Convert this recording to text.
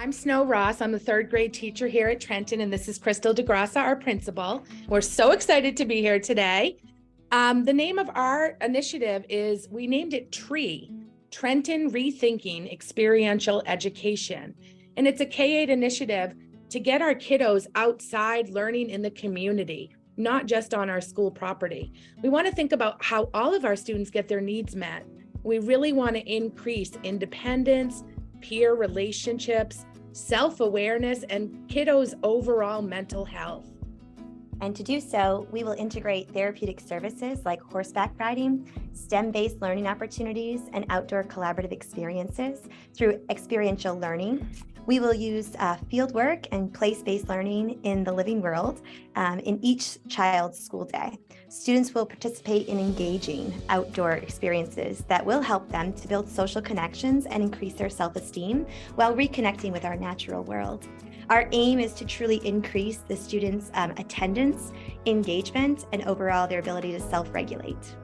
I'm Snow Ross. I'm the third grade teacher here at Trenton, and this is Crystal DeGrassa, our principal. We're so excited to be here today. Um, the name of our initiative is, we named it TREE, Trenton Rethinking Experiential Education. And it's a K-8 initiative to get our kiddos outside learning in the community, not just on our school property. We want to think about how all of our students get their needs met. We really want to increase independence, peer relationships, self-awareness, and kiddos' overall mental health. And to do so, we will integrate therapeutic services like horseback riding, STEM-based learning opportunities, and outdoor collaborative experiences through experiential learning. We will use uh, fieldwork and place-based learning in the living world um, in each child's school day. Students will participate in engaging outdoor experiences that will help them to build social connections and increase their self-esteem while reconnecting with our natural world. Our aim is to truly increase the students' um, attendance, engagement, and overall their ability to self-regulate.